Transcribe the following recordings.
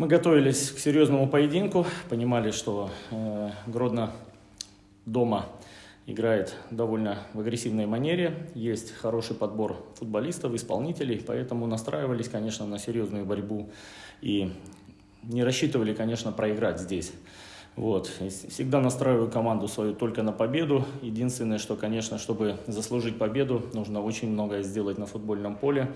Мы готовились к серьезному поединку, понимали, что э, Гродно дома играет довольно в агрессивной манере, есть хороший подбор футболистов, исполнителей, поэтому настраивались, конечно, на серьезную борьбу и не рассчитывали, конечно, проиграть здесь. Вот. Всегда настраиваю команду свою только на победу. Единственное, что, конечно, чтобы заслужить победу, нужно очень многое сделать на футбольном поле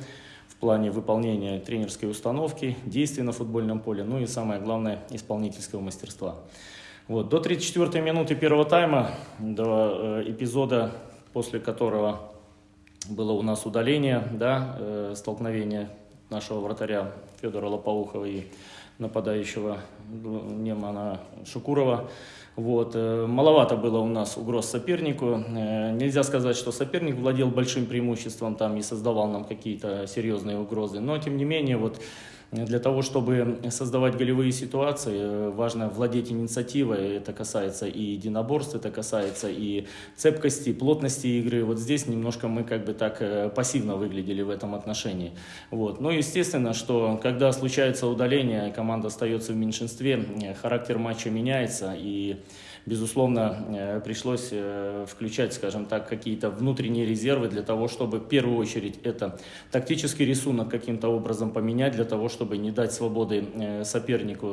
в плане выполнения тренерской установки, действий на футбольном поле, ну и самое главное, исполнительского мастерства. Вот. До 34-й минуты первого тайма, до э, эпизода, после которого было у нас удаление, да, э, столкновение нашего вратаря Федора Лопоухова и нападающего Немана Шукурова. Вот. Э, маловато было у нас угроз сопернику. Э, нельзя сказать, что соперник владел большим преимуществом там и создавал нам какие-то серьезные угрозы. Но, тем не менее, вот для того, чтобы создавать голевые ситуации, э, важно владеть инициативой. Это касается и единоборств, это касается и цепкости, плотности игры. Вот здесь немножко мы как бы так э, пассивно выглядели в этом отношении. Вот. Но естественно, что когда случается удаление, команда остается в меньшинстве, э, характер матча меняется и безусловно, э, пришлось э, включать, скажем так, какие-то внутренние резервы для того, чтобы в первую очередь это тактический рисунок каким-то образом поменять, для того, чтобы не дать свободы э, сопернику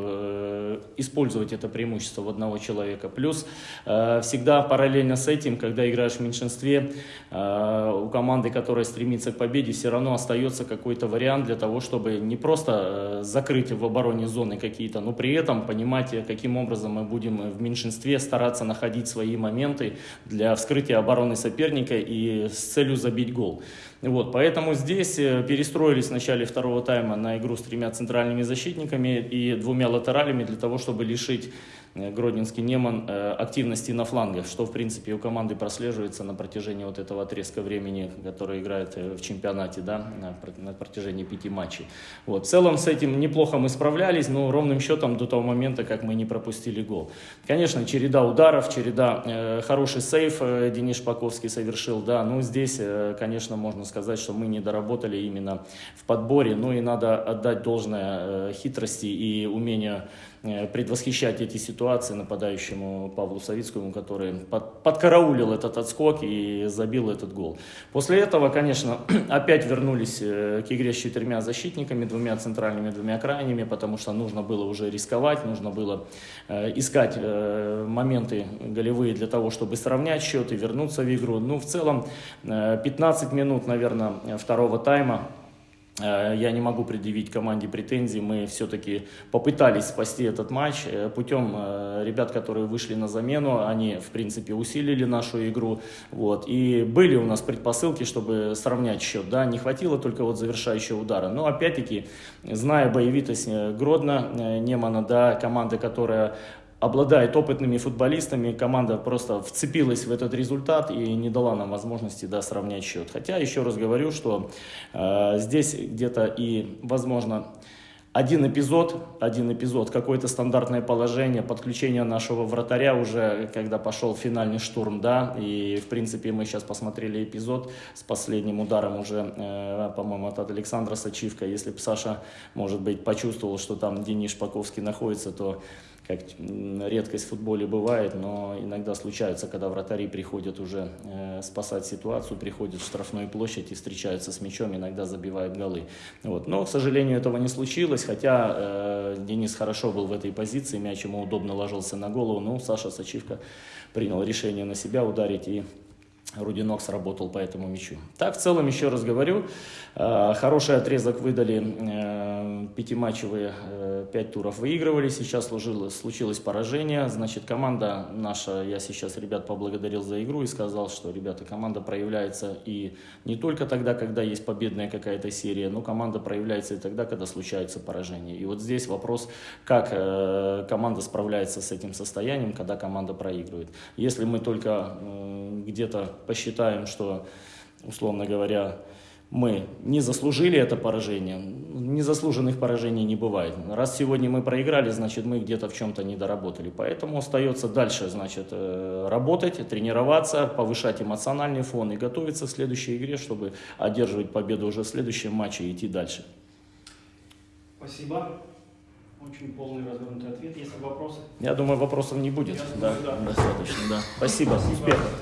использовать это преимущество в одного человека. Плюс всегда параллельно с этим, когда играешь в меньшинстве, у команды, которая стремится к победе, все равно остается какой-то вариант для того, чтобы не просто закрыть в обороне зоны какие-то, но при этом понимать, каким образом мы будем в меньшинстве стараться находить свои моменты для вскрытия обороны соперника и с целью забить гол. Вот, поэтому здесь э, перестроились в начале второго тайма на игру с тремя центральными защитниками и двумя латералями для того, чтобы лишить Гродненский Неман э, активности на флангах, что в принципе у команды прослеживается на протяжении вот этого отрезка времени, который играет э, в чемпионате, да, на протяжении пяти матчей. Вот. В целом с этим неплохо мы справлялись, но ровным счетом до того момента, как мы не пропустили гол. Конечно, череда ударов, череда, э, хороший сейф э, Денис Шпаковский совершил, да, но здесь, э, конечно, можно сказать, что мы не доработали именно в подборе, ну и надо отдать должное э, хитрости и умению Э, предвосхищать эти ситуации нападающему Павлу Савицкому, который под, подкараулил этот отскок и забил этот гол. После этого, конечно, опять вернулись э, к игре с четырьмя защитниками, двумя центральными, двумя крайними, потому что нужно было уже рисковать, нужно было э, искать моменты голевые для того, чтобы сравнять счет и вернуться в игру. Ну, в целом, 15 минут, наверное, второго тайма Э, я не могу предъявить команде претензий. Мы все-таки попытались спасти этот матч э, путем э, ребят, которые вышли на замену. Они, в принципе, усилили нашу игру. Вот. И были у нас предпосылки, чтобы сравнять счет. Да? Не хватило только вот завершающего удара. Но, опять-таки, зная боевитость Гродно, Немана, да, команда, которая обладает опытными футболистами, команда просто вцепилась в этот результат и не дала нам возможности да, сравнять счет. Хотя, еще раз говорю, что э, здесь где-то и, возможно, один эпизод, один эпизод, какое-то стандартное положение, подключение нашего вратаря уже, когда пошел финальный штурм, да, и, в принципе, мы сейчас посмотрели эпизод с последним ударом уже, э, по-моему, от Александра Сачивка. Если бы Саша, может быть, почувствовал, что там Денис Шпаковский находится, то как редкость в футболе бывает, но иногда случается, когда вратари приходят уже э, спасать ситуацию, приходят в штрафную площадь и встречаются с мячом, иногда забивают голы. Вот. Но, к сожалению, этого не случилось, хотя э, Денис хорошо был в этой позиции, мяч ему удобно ложился на голову, но Саша Сачивка принял решение на себя ударить и Рудинок сработал по этому мячу. Так, в целом, еще раз говорю, э, хороший отрезок выдали, э, пятиматчевые, э, пять туров выигрывали, сейчас случилось, случилось поражение, значит, команда наша, я сейчас ребят поблагодарил за игру и сказал, что, ребята, команда проявляется и не только тогда, когда есть победная какая-то серия, но команда проявляется и тогда, когда случается поражение. И вот здесь вопрос, как команда справляется с этим состоянием, когда команда проигрывает. Если мы только где-то посчитаем, что, условно говоря, мы не заслужили это поражение, незаслуженных поражений не бывает. Раз сегодня мы проиграли, значит мы где-то в чем-то не доработали. Поэтому остается дальше, значит, э, работать, тренироваться, повышать эмоциональный фон и готовиться к следующей игре, чтобы одерживать победу уже в следующем матче и идти дальше. Спасибо. Очень полный развернутый ответ. Есть ли вопросы? Я думаю, вопросов не будет. Я да, думаю, да. достаточно, да. Спасибо, Спасибо. успехов.